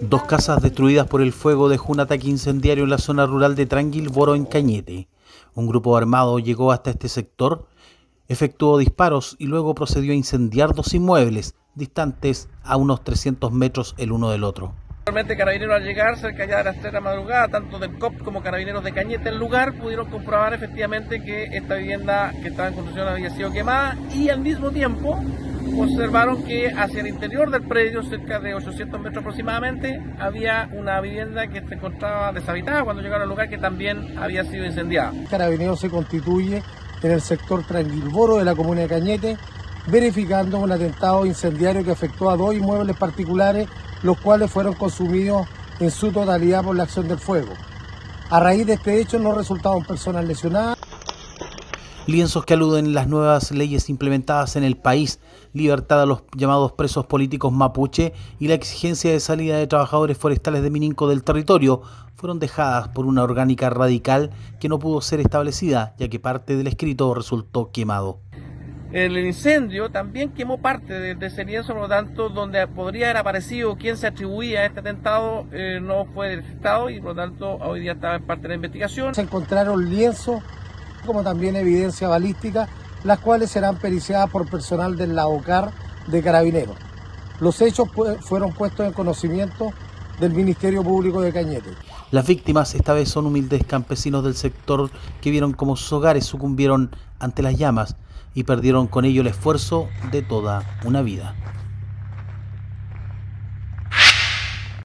Dos casas destruidas por el fuego dejó un ataque incendiario en la zona rural de Tranquilboro, en Cañete. Un grupo armado llegó hasta este sector, efectuó disparos y luego procedió a incendiar dos inmuebles distantes a unos 300 metros el uno del otro. Realmente carabineros al llegar cerca ya de las 3 de la madrugada, tanto del COP como carabineros de Cañete el lugar, pudieron comprobar efectivamente que esta vivienda que estaba en construcción había sido quemada y al mismo tiempo observaron que hacia el interior del predio, cerca de 800 metros aproximadamente, había una vivienda que se encontraba deshabitada cuando llegaron al lugar que también había sido incendiada. Carabineros se constituye en el sector Tranquilboro de la comuna de Cañete, verificando un atentado incendiario que afectó a dos inmuebles particulares, los cuales fueron consumidos en su totalidad por la acción del fuego. A raíz de este hecho no resultaron personas lesionadas lienzos que aluden las nuevas leyes implementadas en el país, libertad a los llamados presos políticos mapuche y la exigencia de salida de trabajadores forestales de Mininco del territorio fueron dejadas por una orgánica radical que no pudo ser establecida, ya que parte del escrito resultó quemado. El incendio también quemó parte de, ese lienzo, por lo tanto, donde podría haber aparecido quién se atribuía a este atentado, eh, no fue detectado y por lo tanto hoy día estaba en parte de la investigación. Se encontraron lienzos como también evidencia balística, las cuales serán periciadas por personal del LAOCAR de Carabineros. Los hechos fueron puestos en conocimiento del Ministerio Público de Cañete. Las víctimas esta vez son humildes campesinos del sector que vieron cómo sus hogares sucumbieron ante las llamas y perdieron con ello el esfuerzo de toda una vida.